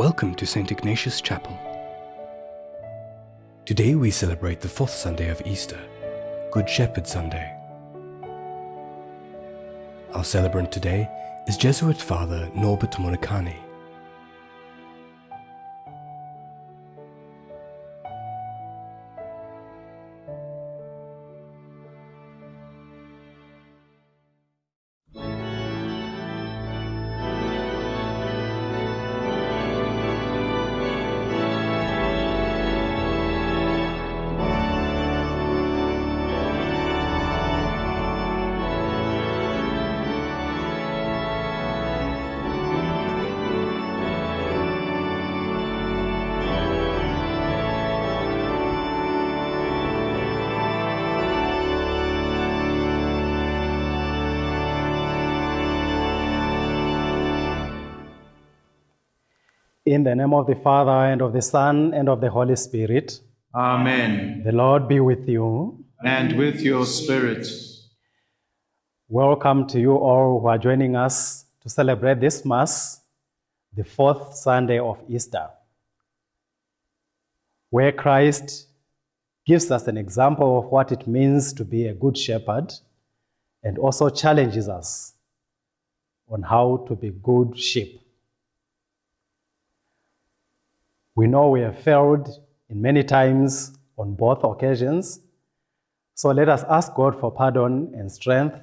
Welcome to St. Ignatius Chapel. Today we celebrate the fourth Sunday of Easter, Good Shepherd Sunday. Our celebrant today is Jesuit Father Norbert Monikani. The name of the Father, and of the Son, and of the Holy Spirit, Amen. the Lord be with you. And with your spirit. Welcome to you all who are joining us to celebrate this Mass, the fourth Sunday of Easter, where Christ gives us an example of what it means to be a good shepherd and also challenges us on how to be good sheep. We know we have failed in many times on both occasions. So let us ask God for pardon and strength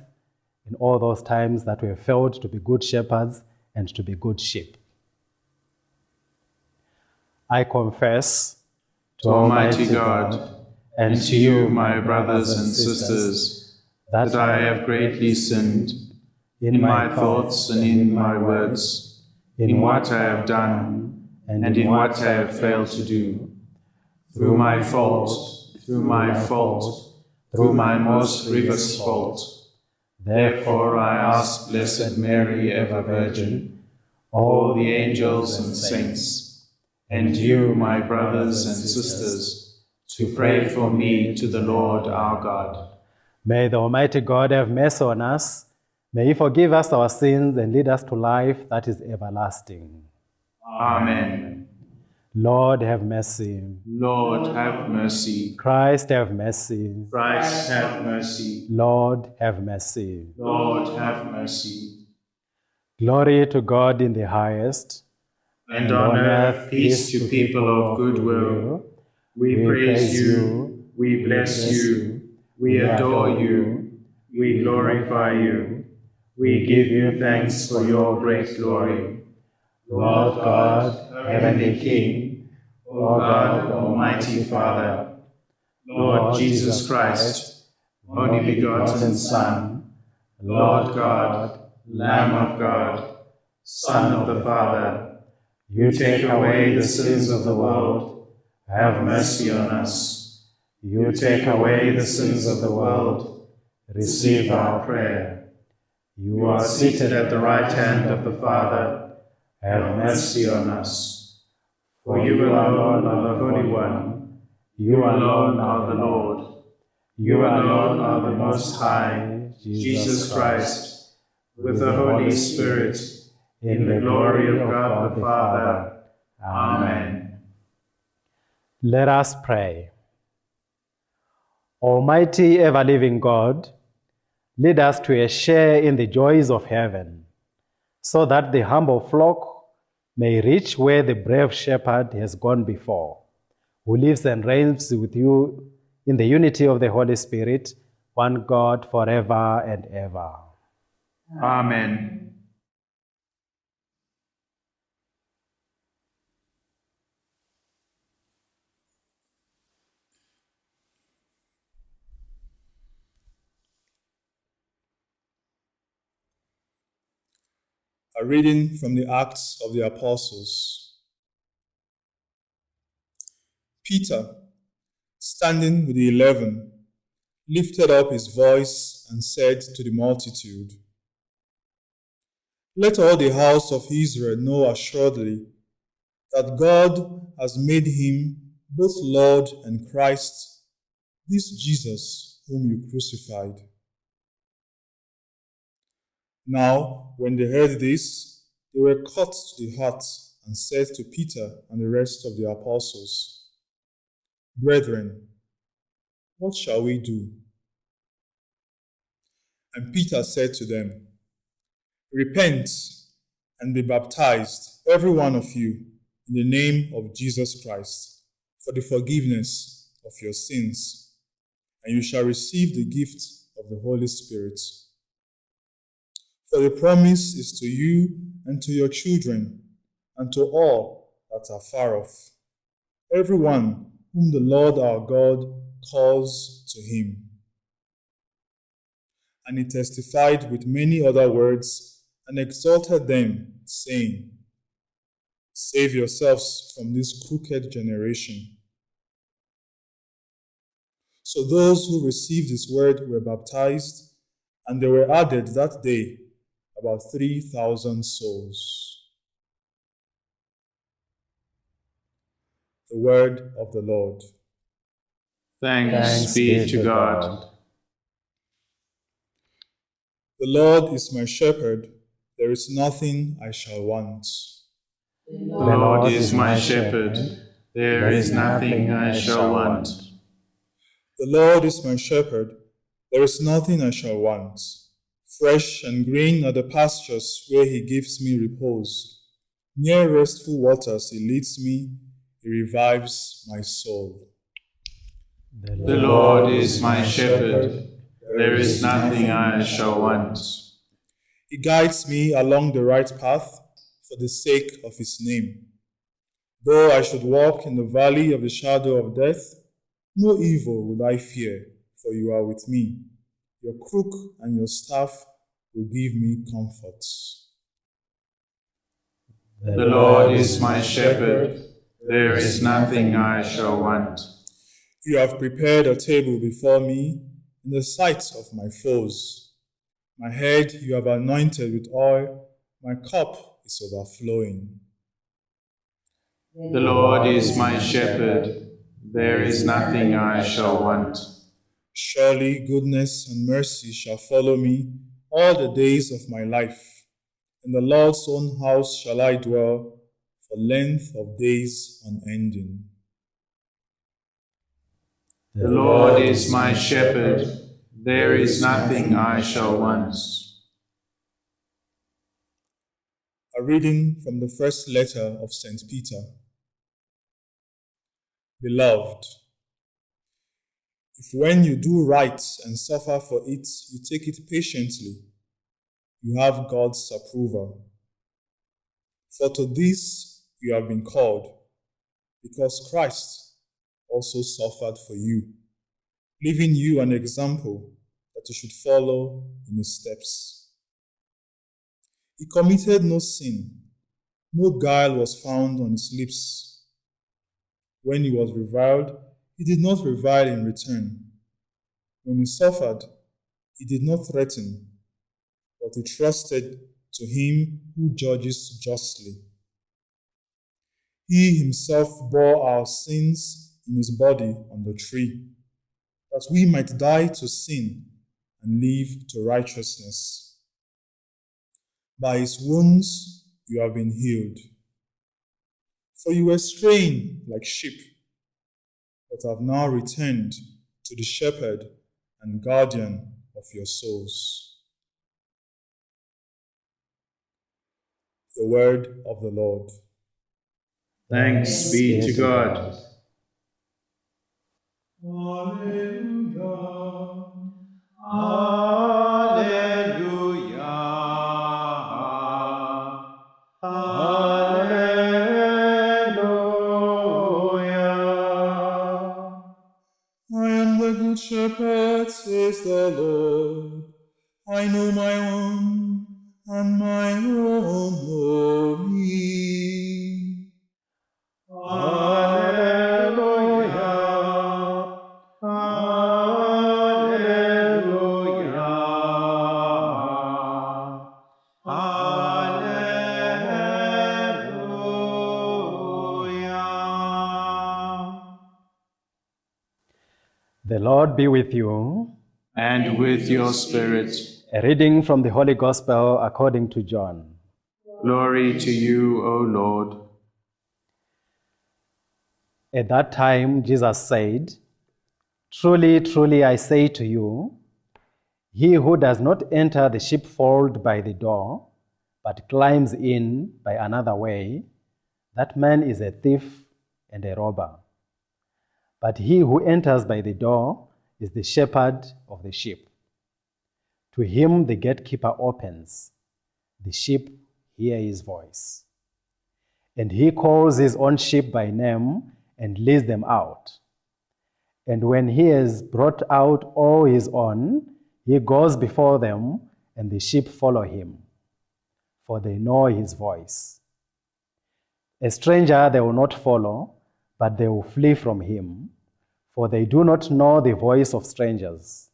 in all those times that we have failed to be good shepherds and to be good sheep. I confess To Almighty God and to you, my brothers and sisters, that I have greatly sinned in my thoughts and in my words, in what I have done and in what I have failed to do. Through my fault, through my fault, through my most grievous fault. Therefore I ask Blessed Mary, ever Virgin, all the angels and saints, and you, my brothers and sisters, to pray for me to the Lord our God. May the Almighty God have mercy on us. May He forgive us our sins and lead us to life that is everlasting. Amen. Lord, have mercy. Lord, have mercy. Christ, have mercy. Christ, have mercy. Lord, have mercy. Lord, have mercy. Glory to God in the highest. And on earth, peace to people of good will. We praise you, we bless you, we adore you, we glorify you, we give you thanks for your great glory. Lord God, Heavenly King, O God, Almighty Father, Lord Jesus Christ, only begotten Son, Lord God, Lamb of God, Son of the Father, you take away the sins of the world, have mercy on us. You take away the sins of the world, receive our prayer. You are seated at the right hand of the Father, have mercy on us. For you alone are the Holy One, you alone are the Lord, you alone are the Most High, Jesus Christ, with the Holy Spirit, in the glory of God the Father. Amen. Let us pray. Almighty, ever living God, lead us to a share in the joys of heaven, so that the humble flock may reach where the brave shepherd has gone before, who lives and reigns with you in the unity of the Holy Spirit, one God forever and ever. Amen. A reading from the Acts of the Apostles. Peter, standing with the eleven, lifted up his voice and said to the multitude, Let all the house of Israel know assuredly that God has made him both Lord and Christ, this Jesus whom you crucified. Now, when they heard this, they were cut to the heart and said to Peter and the rest of the apostles, Brethren, what shall we do? And Peter said to them, Repent and be baptized, every one of you, in the name of Jesus Christ, for the forgiveness of your sins, and you shall receive the gift of the Holy Spirit. For the promise is to you and to your children, and to all that are far off, everyone whom the Lord our God calls to him. And he testified with many other words and exalted them, saying, Save yourselves from this crooked generation. So those who received his word were baptized, and there were added that day about 3,000 souls. The word of the Lord. Thanks, Thanks be, be to God. God. The Lord is my shepherd, there is nothing I shall want. The Lord is my shepherd, there is nothing I shall want. The Lord is my shepherd, there is nothing I shall want. Fresh and green are the pastures where he gives me repose. Near restful waters he leads me, he revives my soul. The Lord is my shepherd, there is nothing I shall want. He guides me along the right path for the sake of his name. Though I should walk in the valley of the shadow of death, no evil would I fear, for you are with me. Your crook and your staff will give me comfort. The Lord is my shepherd, there is nothing I shall want. You have prepared a table before me in the sight of my foes. My head you have anointed with oil, my cup is overflowing. The Lord is my shepherd, there is nothing I shall want. Surely goodness and mercy shall follow me all the days of my life. In the Lord's own house shall I dwell for length of days unending. The Lord is my shepherd, there is nothing I shall want. A reading from the first letter of St. Peter. Beloved, if when you do right and suffer for it, you take it patiently, you have God's approval. For to this you have been called, because Christ also suffered for you, leaving you an example that you should follow in his steps. He committed no sin, no guile was found on his lips. When he was reviled, he did not revile in return. When he suffered, he did not threaten, but he trusted to him who judges justly. He himself bore our sins in his body on the tree, that we might die to sin and live to righteousness. By his wounds you have been healed. For you were straying like sheep but have now returned to the shepherd and guardian of your souls. The word of the Lord. Thanks be to God. Alleluia. Be with you. And with your spirit. A reading from the Holy Gospel according to John. Glory to you, O Lord. At that time, Jesus said, Truly, truly, I say to you, he who does not enter the sheepfold by the door, but climbs in by another way, that man is a thief and a robber. But he who enters by the door is the shepherd of the sheep. To him the gatekeeper opens. The sheep hear his voice. And he calls his own sheep by name and leads them out. And when he has brought out all his own, he goes before them, and the sheep follow him, for they know his voice. A stranger they will not follow, but they will flee from him, for they do not know the voice of strangers.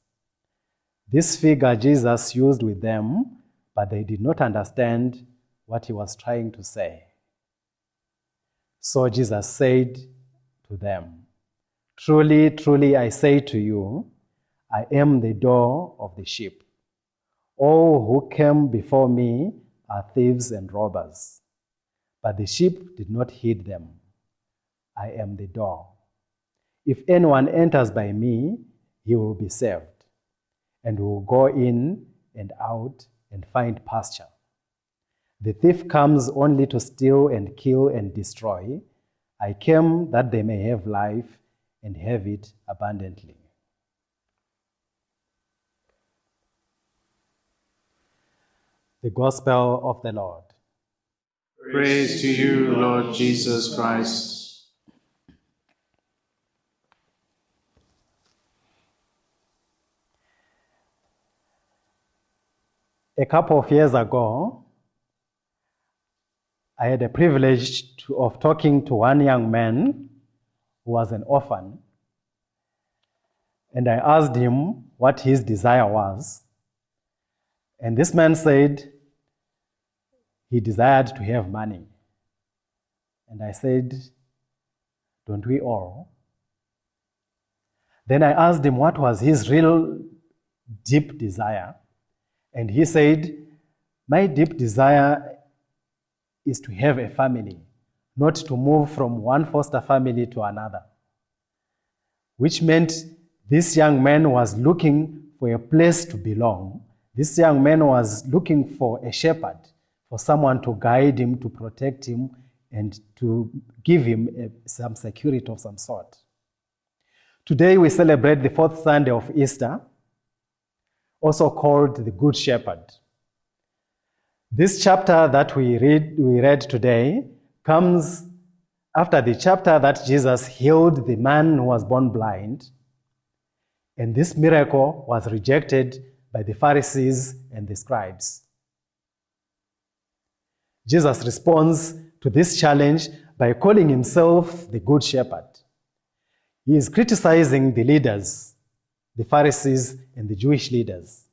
This figure Jesus used with them, but they did not understand what he was trying to say. So Jesus said to them, Truly, truly, I say to you, I am the door of the sheep. All who came before me are thieves and robbers, but the sheep did not heed them. I am the door. If anyone enters by me, he will be saved, and will go in and out and find pasture. The thief comes only to steal and kill and destroy. I came that they may have life and have it abundantly. The Gospel of the Lord. Praise to you, Lord Jesus Christ. A couple of years ago, I had the privilege to, of talking to one young man who was an orphan. And I asked him what his desire was. And this man said he desired to have money. And I said, Don't we all? Then I asked him what was his real deep desire. And he said, My deep desire is to have a family, not to move from one foster family to another. Which meant this young man was looking for a place to belong. This young man was looking for a shepherd, for someone to guide him, to protect him, and to give him a, some security of some sort. Today we celebrate the fourth Sunday of Easter, also called the Good Shepherd. This chapter that we read, we read today comes after the chapter that Jesus healed the man who was born blind. And this miracle was rejected by the Pharisees and the scribes. Jesus responds to this challenge by calling himself the Good Shepherd. He is criticizing the leaders, the Pharisees and the Jewish leaders,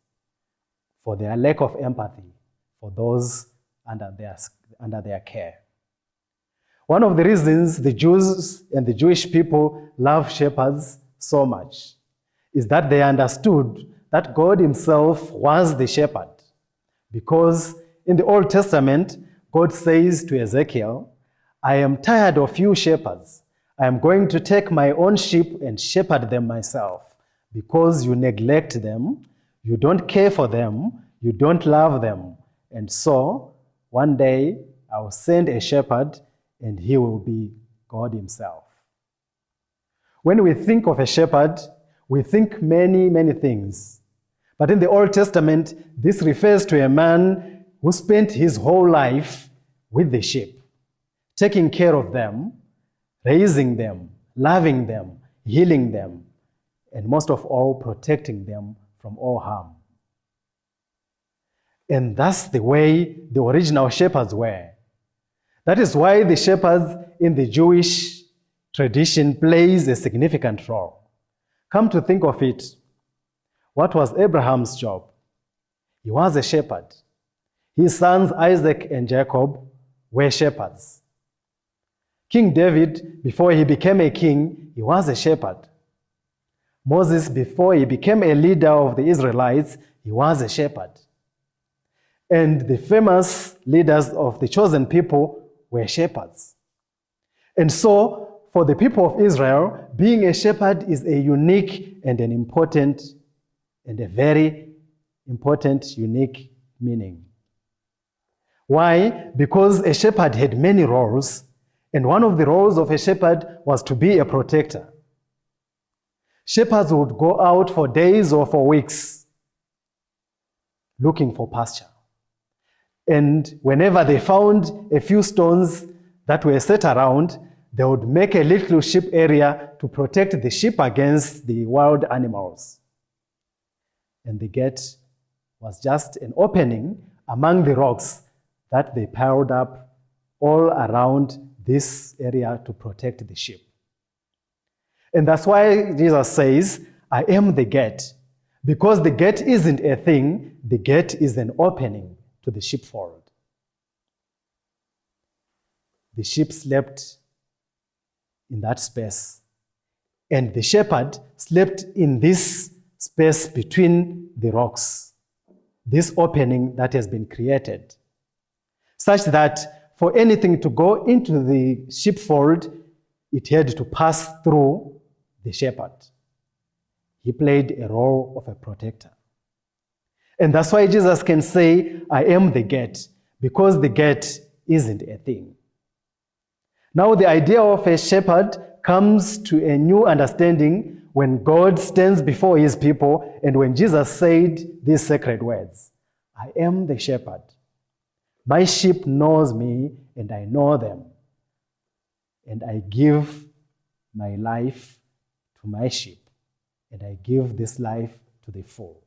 for their lack of empathy for those under their, under their care. One of the reasons the Jews and the Jewish people love shepherds so much is that they understood that God Himself was the shepherd. Because in the Old Testament, God says to Ezekiel, I am tired of you shepherds. I am going to take my own sheep and shepherd them myself because you neglect them, you don't care for them, you don't love them. And so, one day, I will send a shepherd and he will be God Himself. When we think of a shepherd, we think many, many things. But in the Old Testament, this refers to a man who spent his whole life with the sheep, taking care of them, raising them, loving them, healing them, and most of all, protecting them from all harm. And that's the way the original shepherds were. That is why the shepherds in the Jewish tradition plays a significant role. Come to think of it, what was Abraham's job? He was a shepherd. His sons Isaac and Jacob were shepherds. King David, before he became a king, he was a shepherd. Moses, before he became a leader of the Israelites, he was a shepherd. And the famous leaders of the chosen people were shepherds. And so, for the people of Israel, being a shepherd is a unique and an important and a very important, unique meaning. Why? Because a shepherd had many roles, and one of the roles of a shepherd was to be a protector. Shepherds would go out for days or for weeks looking for pasture. And whenever they found a few stones that were set around, they would make a little sheep area to protect the sheep against the wild animals. And the gate was just an opening among the rocks that they piled up all around this area to protect the sheep. And that's why Jesus says, I am the gate. Because the gate isn't a thing, the gate is an opening to the sheepfold. The sheep slept in that space, and the shepherd slept in this space between the rocks, this opening that has been created, such that for anything to go into the sheepfold, it had to pass through the shepherd. He played a role of a protector. And that's why Jesus can say, I am the gate, because the gate isn't a thing. Now, the idea of a shepherd comes to a new understanding when God stands before his people and when Jesus said these sacred words I am the shepherd. My sheep knows me and I know them. And I give my life to my sheep. And I give this life to the full.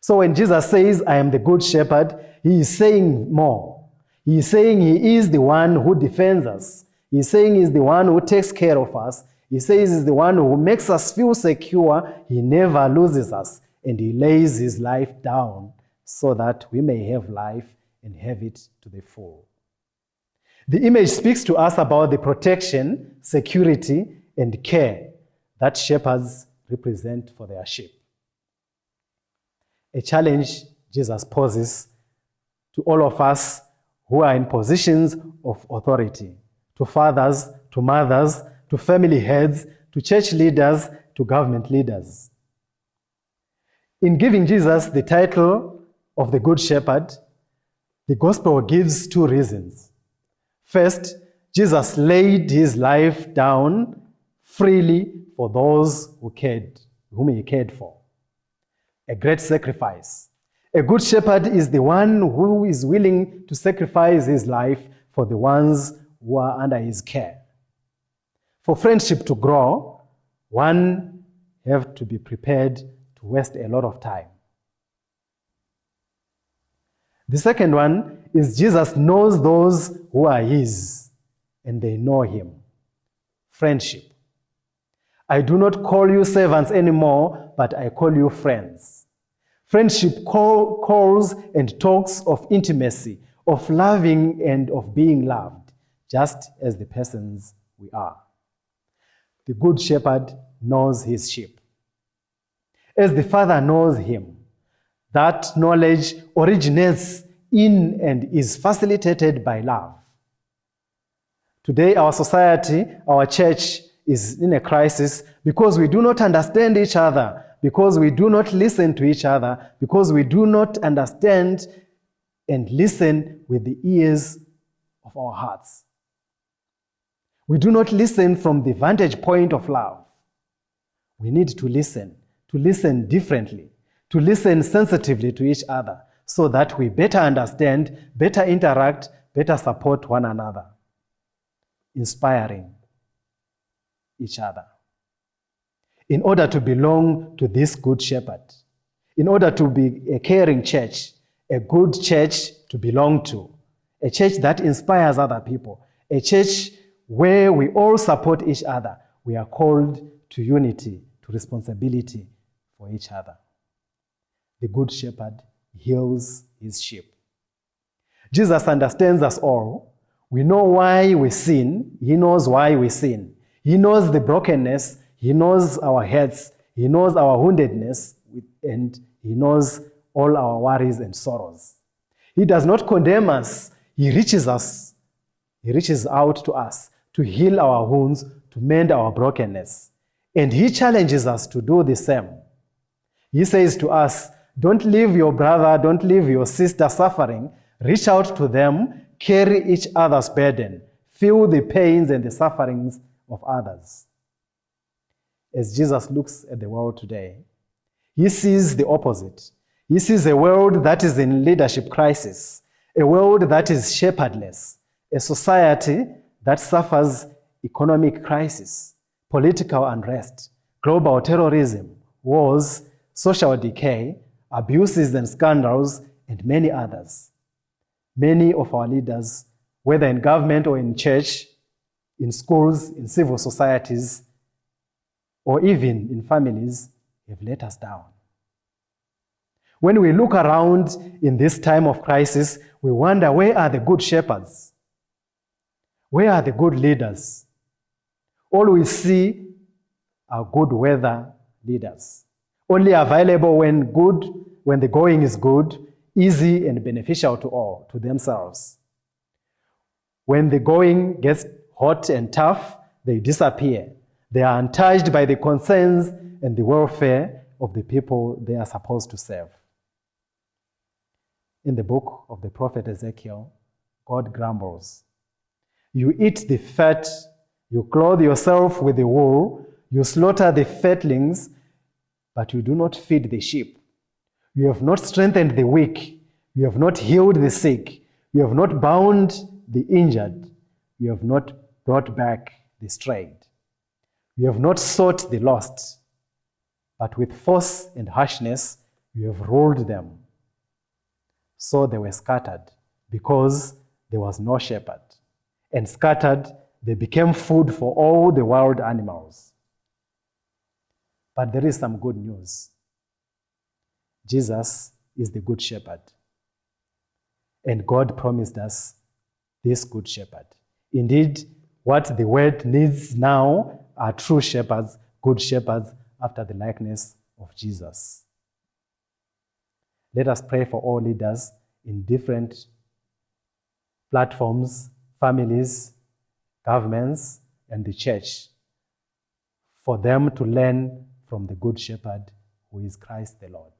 So when Jesus says, I am the good shepherd, he is saying more. He is saying he is the one who defends us. He is saying he is the one who takes care of us. He says he's the one who makes us feel secure. He never loses us. And he lays his life down so that we may have life and have it to the full. The image speaks to us about the protection, security, and care that shepherds represent for their sheep. A challenge Jesus poses to all of us who are in positions of authority to fathers, to mothers, to family heads, to church leaders, to government leaders. In giving Jesus the title of the Good Shepherd, the gospel gives two reasons. First, Jesus laid his life down freely for those who cared, whom he cared for. A great sacrifice. A good shepherd is the one who is willing to sacrifice his life for the ones who are under his care. For friendship to grow, one have to be prepared to waste a lot of time. The second one is Jesus knows those who are his and they know him. Friendship. I do not call you servants anymore, but I call you friends. Friendship call, calls and talks of intimacy, of loving and of being loved, just as the persons we are. The good shepherd knows his sheep. As the Father knows him, that knowledge originates in and is facilitated by love. Today, our society, our church, is in a crisis because we do not understand each other, because we do not listen to each other, because we do not understand and listen with the ears of our hearts. We do not listen from the vantage point of love. We need to listen, to listen differently, to listen sensitively to each other so that we better understand, better interact, better support one another. Inspiring each other. In order to belong to this good shepherd, in order to be a caring church, a good church to belong to, a church that inspires other people, a church where we all support each other, we are called to unity, to responsibility for each other. The good shepherd heals his sheep. Jesus understands us all. We know why we sin. He knows why we sin. He knows the brokenness, He knows our heads, He knows our woundedness, and He knows all our worries and sorrows. He does not condemn us, He reaches us, He reaches out to us to heal our wounds, to mend our brokenness. And He challenges us to do the same. He says to us, Don't leave your brother, don't leave your sister suffering. Reach out to them, carry each other's burden, feel the pains and the sufferings of others. As Jesus looks at the world today, he sees the opposite. He sees a world that is in leadership crisis, a world that is shepherdless, a society that suffers economic crisis, political unrest, global terrorism, wars, social decay, abuses and scandals, and many others. Many of our leaders, whether in government or in church, in schools, in civil societies, or even in families, have let us down. When we look around in this time of crisis, we wonder where are the good shepherds? Where are the good leaders? All we see are good weather leaders, only available when good, when the going is good, easy and beneficial to all, to themselves. When the going gets hot and tough, they disappear. They are untouched by the concerns and the welfare of the people they are supposed to serve. In the book of the prophet Ezekiel, God grumbles. You eat the fat, you clothe yourself with the wool, you slaughter the fatlings, but you do not feed the sheep. You have not strengthened the weak, you have not healed the sick, you have not bound the injured, you have not brought back the strayed. You have not sought the lost, but with force and harshness you have ruled them. So they were scattered because there was no shepherd. And scattered, they became food for all the wild animals. But there is some good news. Jesus is the good shepherd. And God promised us this good shepherd. Indeed, what the world needs now are true shepherds, good shepherds, after the likeness of Jesus. Let us pray for all leaders in different platforms, families, governments, and the church, for them to learn from the Good Shepherd who is Christ the Lord.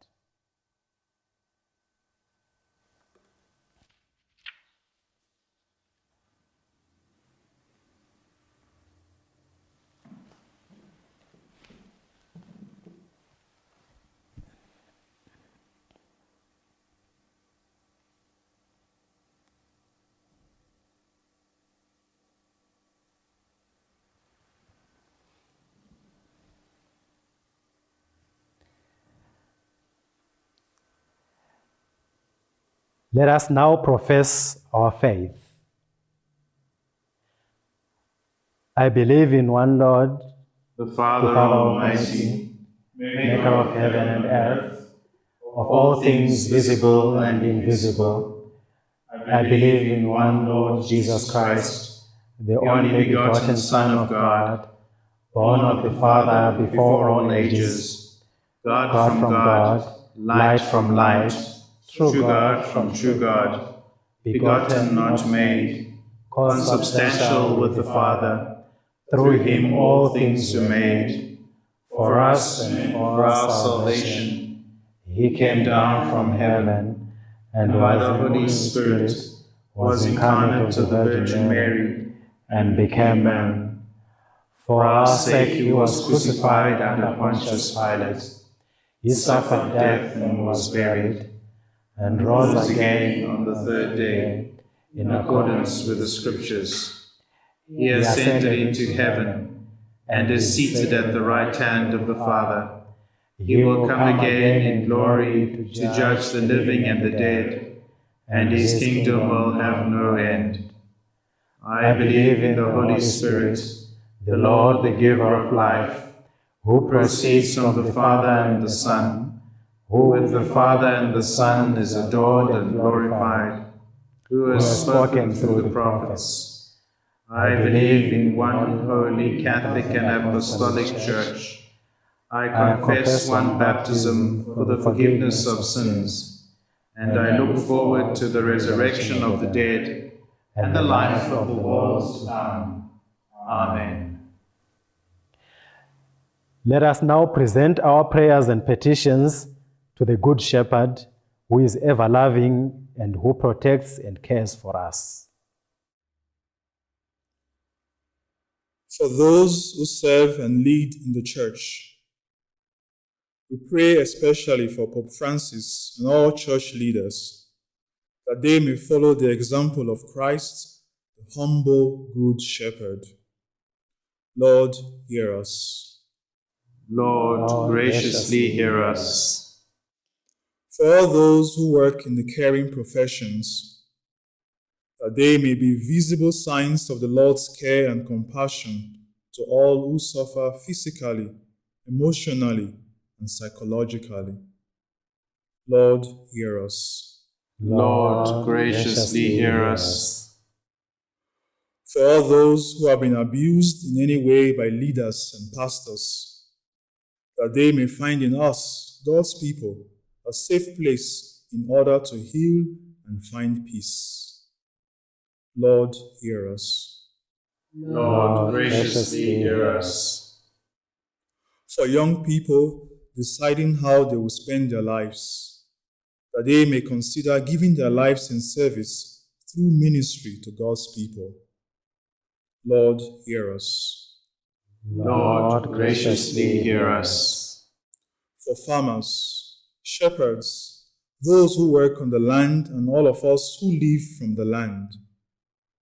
Let us now profess our faith. I believe in one Lord, the Father, the Father Almighty, maker of heaven and earth, of all things visible and invisible. I believe in one Lord Jesus Christ, the only begotten Son of God, born of the Father before all ages, God, from God, light from light, true God from true God, begotten, not made, consubstantial with the Father. Through him all things were made. For us and for our salvation, He came down from heaven and by the Holy Spirit, was incarnate of the Virgin Mary, and became man. For our sake he was crucified under Pontius Pilate. He suffered death and was buried, and rose again on the third day, in accordance with the Scriptures. He He ascended into heaven and is seated at the right hand of the Father. He will come again in glory to judge the living and the dead, and his kingdom will have no end. I believe in the Holy Spirit, the Lord, the giver of life, who proceeds from the Father and the Son, who with the Father and the Son is adored and glorified, who has spoken through the prophets. I believe in one holy Catholic and Apostolic Church. I confess one baptism for the forgiveness of sins, and I look forward to the resurrection of the dead and the life of the world to come. Amen. Let us now present our prayers and petitions to the Good Shepherd, who is ever loving and who protects and cares for us. For those who serve and lead in the church, we pray especially for Pope Francis and all church leaders, that they may follow the example of Christ, the humble Good Shepherd. Lord, hear us. Lord, Lord, graciously hear us. For all those who work in the caring professions, that they may be visible signs of the Lord's care and compassion to all who suffer physically, emotionally, and psychologically. Lord, hear us. Lord, graciously hear us. For all those who have been abused in any way by leaders and pastors, that they may find in us, God's people, a safe place in order to heal and find peace. Lord, hear us. Lord, graciously hear us. For young people deciding how they will spend their lives, that they may consider giving their lives in service through ministry to God's people. Lord, hear us. Lord, graciously hear us. For farmers, shepherds, those who work on the land, and all of us who live from the land,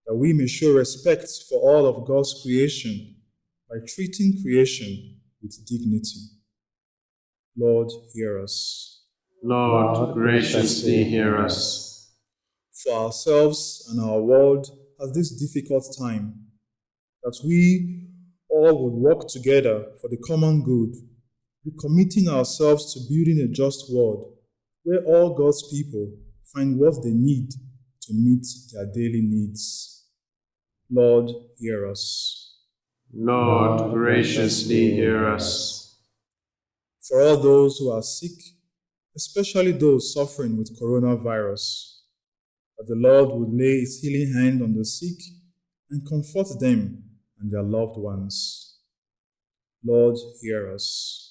that we may show respect for all of God's creation by treating creation with dignity. Lord, hear us. Lord, graciously hear us. For ourselves and our world at this difficult time, that we all would work together for the common good, recommitting ourselves to building a just world where all God's people find what they need to meet their daily needs. Lord, hear us. Lord, graciously hear us. For all those who are sick, especially those suffering with coronavirus, that the Lord would lay his healing hand on the sick and comfort them and their loved ones. Lord, hear us.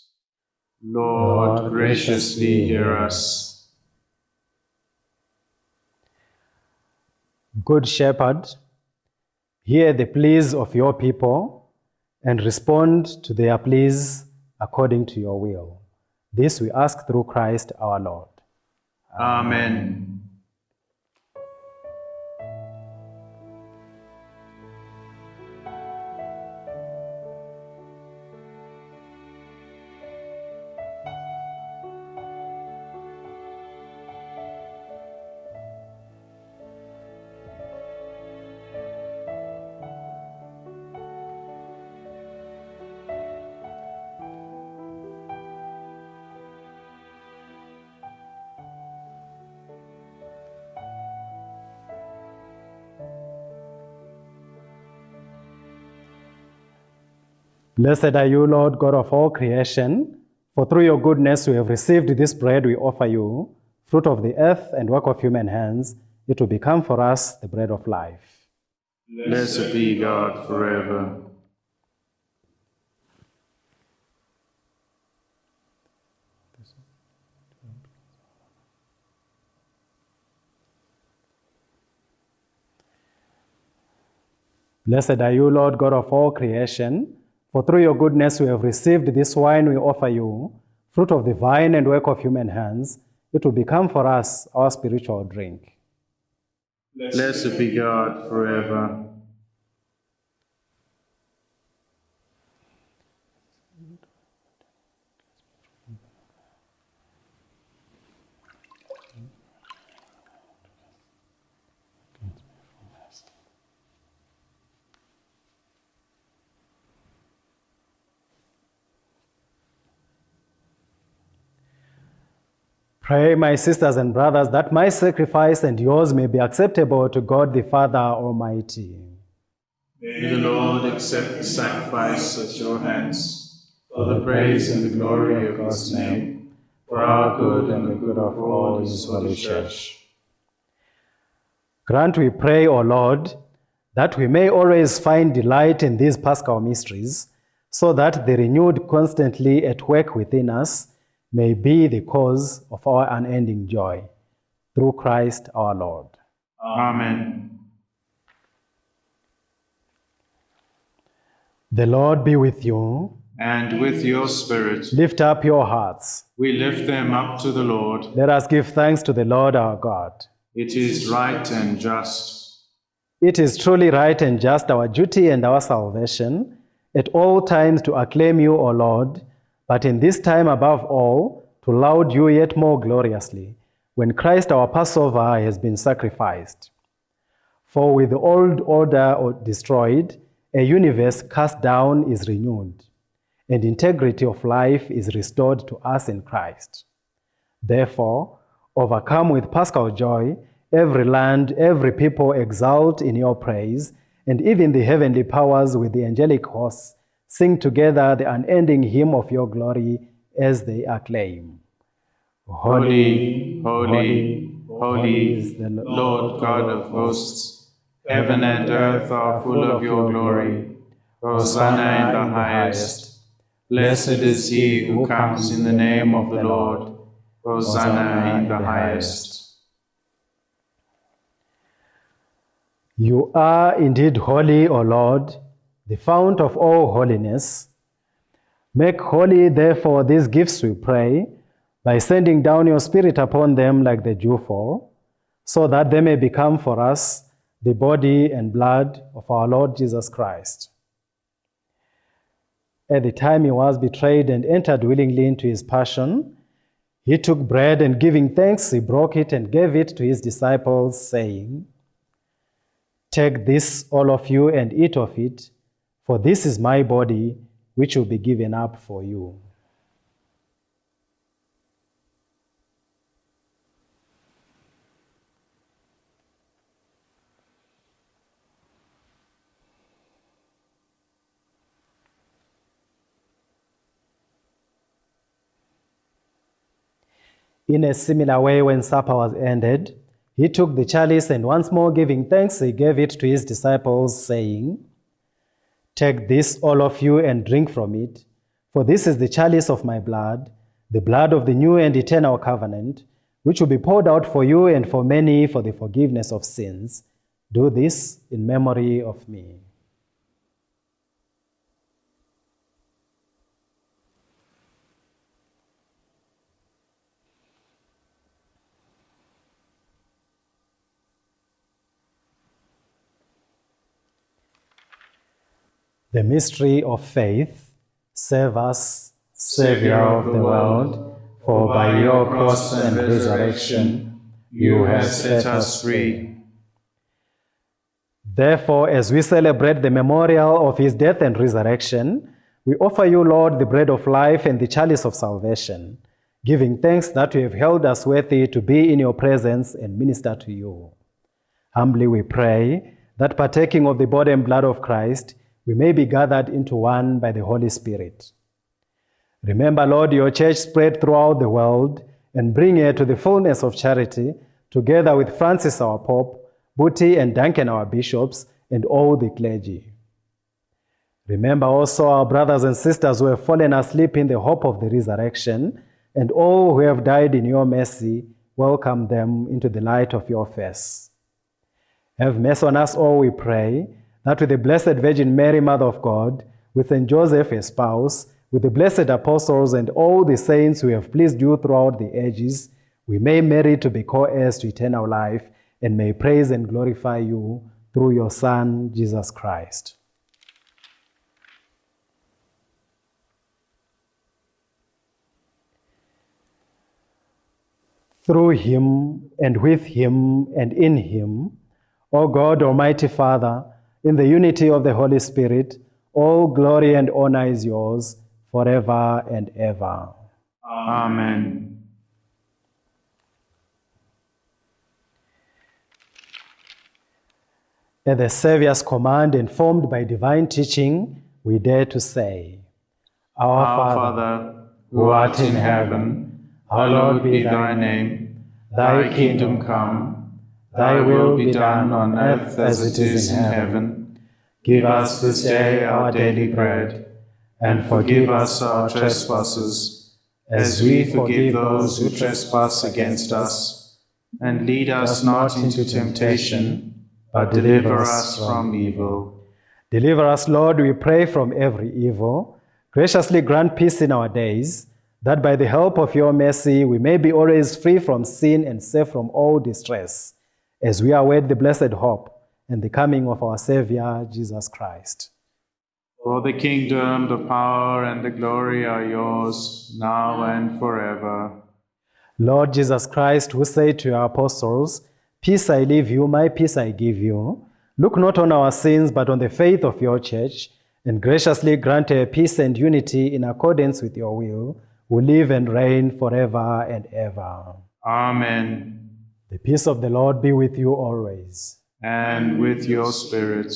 Lord, graciously hear us. Good Shepherd, hear the pleas of your people and respond to their pleas according to your will. This we ask through Christ our Lord. Amen. Blessed are you, Lord God of all creation, for through your goodness we have received this bread we offer you, fruit of the earth and work of human hands. It will become for us the bread of life. Blessed be God forever. Blessed are you, Lord God of all creation, for through your goodness we have received this wine we offer you, fruit of the vine and work of human hands. It will become for us our spiritual drink. Blessed be God forever. Pray, my sisters and brothers, that my sacrifice and yours may be acceptable to God the Father Almighty. May the Lord accept the sacrifice at your hands for the praise and the glory of God's name, for our good and the good of all his holy church. Grant, we pray, O Lord, that we may always find delight in these paschal mysteries, so that they renewed constantly at work within us may be the cause of our unending joy. Through Christ our Lord. Amen. The Lord be with you. And with your spirit, Lift up your hearts. we lift them up to the Lord. Let us give thanks to the Lord our God. It is right and just. It is truly right and just our duty and our salvation at all times to acclaim you, O Lord, but in this time above all, to laud you yet more gloriously, when Christ our Passover has been sacrificed. For with the old order destroyed, a universe cast down is renewed, and integrity of life is restored to us in Christ. Therefore, overcome with paschal joy, every land, every people exult in your praise, and even the heavenly powers with the angelic hosts sing together the unending hymn of your glory as they acclaim. Holy, holy, holy is the Lord God of hosts. Heaven and earth are full of your glory. Hosanna in the highest. Blessed is he who comes in the name of the Lord. Hosanna in the highest. You are indeed holy, O Lord, the fount of all holiness. Make holy, therefore, these gifts, we pray, by sending down your Spirit upon them like the dewfall, so that they may become for us the body and blood of our Lord Jesus Christ. At the time he was betrayed and entered willingly into his passion, he took bread and giving thanks, he broke it and gave it to his disciples, saying, Take this, all of you, and eat of it, for this is my body, which will be given up for you. In a similar way, when supper was ended, he took the chalice and once more giving thanks, he gave it to his disciples, saying, Take this, all of you, and drink from it, for this is the chalice of my blood, the blood of the new and eternal covenant, which will be poured out for you and for many for the forgiveness of sins. Do this in memory of me. The mystery of faith, save us, Savior of the world, for by your cross and resurrection you have set us free. Therefore, as we celebrate the memorial of his death and resurrection, we offer you, Lord, the bread of life and the chalice of salvation, giving thanks that you have held us worthy to be in your presence and minister to you. Humbly we pray that partaking of the body and blood of Christ, we may be gathered into one by the Holy Spirit. Remember, Lord, your church spread throughout the world and bring her to the fullness of charity, together with Francis our Pope, Buti and Duncan our bishops, and all the clergy. Remember also our brothers and sisters who have fallen asleep in the hope of the resurrection, and all who have died in your mercy, welcome them into the light of your face. Have mercy on us all, we pray, that with the Blessed Virgin Mary, Mother of God, with Saint Joseph, his spouse, with the blessed apostles and all the saints who have pleased you throughout the ages, we may merit to be co-heirs to eternal life and may praise and glorify you through your Son, Jesus Christ. Through him and with him and in him, O God, Almighty Father, in the unity of the Holy Spirit, all glory and honor is yours forever and ever. Amen. At the Saviour's command, informed by divine teaching, we dare to say, Our, Our Father, who art in heaven, hallowed be thy name. Thy kingdom come, thy will be done on earth as it is in heaven. Give us this day our daily bread, and forgive us our trespasses, as we forgive those who trespass against us. And lead us not into temptation, but deliver us from evil. Deliver us, Lord, we pray, from every evil. Graciously grant peace in our days, that by the help of your mercy we may be always free from sin and safe from all distress, as we await the blessed hope and the coming of our Savior, Jesus Christ. For the kingdom, the power, and the glory are yours, now and forever. Lord Jesus Christ, who said to your apostles, Peace I leave you, my peace I give you, look not on our sins, but on the faith of your church, and graciously grant her peace and unity in accordance with your will, who live and reign forever and ever. Amen. The peace of the Lord be with you always. And with your spirit.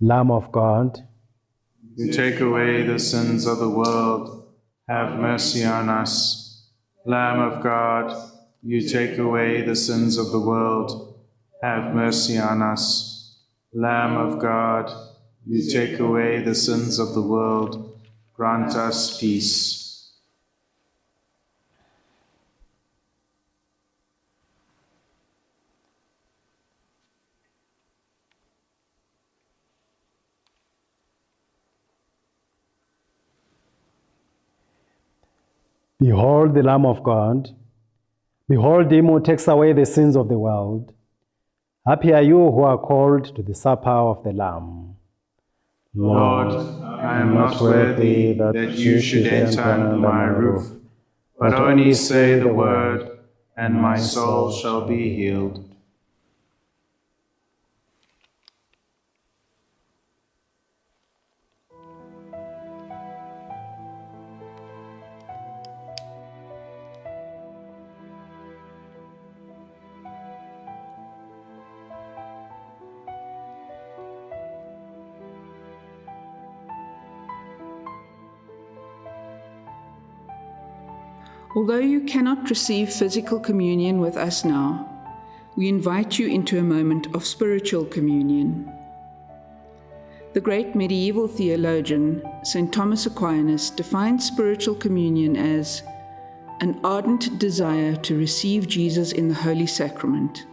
Lamb of God, You take away the sins of the world, have mercy on us. Lamb of God, you take away the sins of the world, have mercy on us. Lamb of God, you take away the sins of the world, grant us peace. Behold the Lamb of God. Behold him who takes away the sins of the world. Happy are you who are called to the supper of the Lamb. Lord, I am not worthy that you should enter under my roof, but only say the word, and my soul shall be healed. Although you cannot receive physical communion with us now, we invite you into a moment of spiritual communion. The great medieval theologian, St. Thomas Aquinas, defined spiritual communion as an ardent desire to receive Jesus in the Holy Sacrament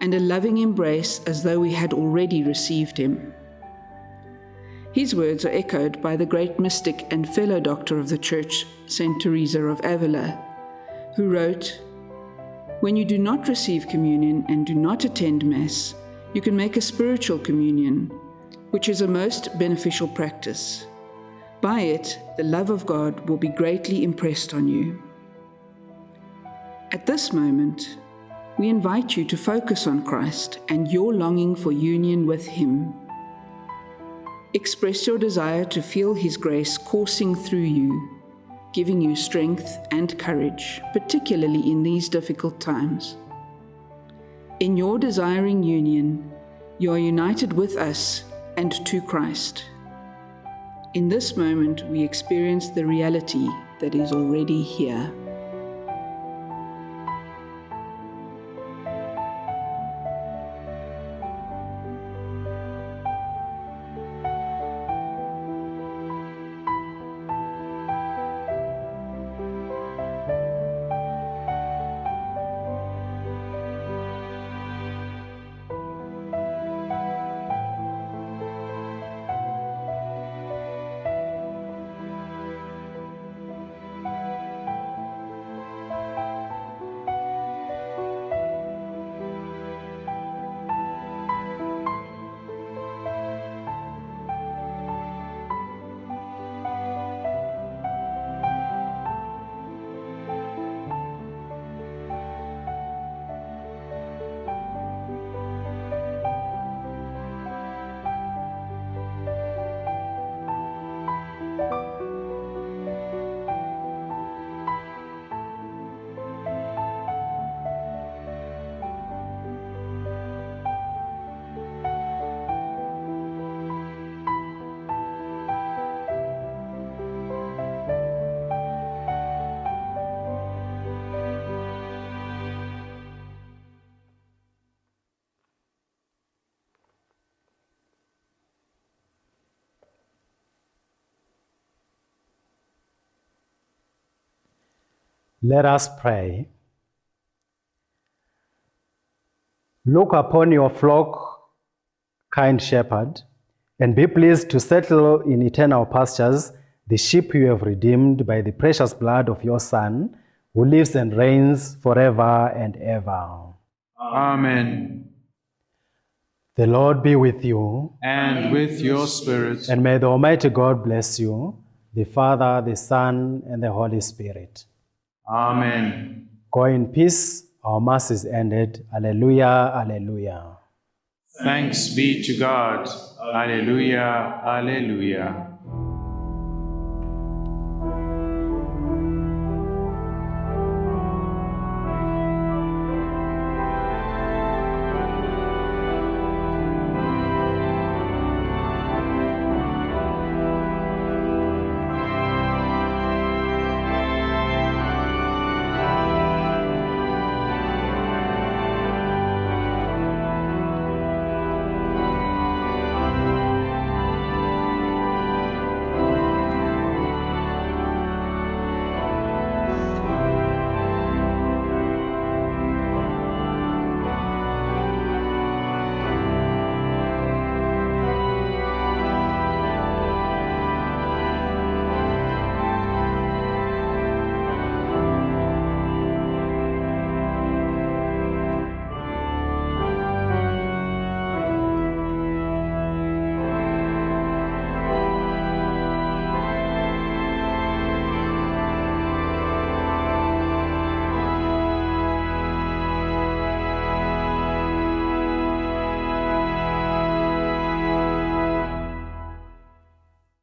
and a loving embrace as though we had already received him. His words are echoed by the great mystic and fellow doctor of the Church, Saint Teresa of Avila, who wrote, When you do not receive communion and do not attend Mass, you can make a spiritual communion, which is a most beneficial practice. By it, the love of God will be greatly impressed on you. At this moment, we invite you to focus on Christ and your longing for union with Him. Express your desire to feel His grace coursing through you, giving you strength and courage, particularly in these difficult times. In your desiring union, you are united with us and to Christ. In this moment, we experience the reality that is already here. Let us pray. Look upon your flock, kind shepherd, and be pleased to settle in eternal pastures the sheep you have redeemed by the precious blood of your Son, who lives and reigns forever and ever. Amen. The Lord be with you, And with your spirit. and may the Almighty God bless you, the Father, the Son, and the Holy Spirit. Amen. Go in peace. Our Mass is ended. Alleluia, alleluia. Thanks be to God. Alleluia. Alleluia.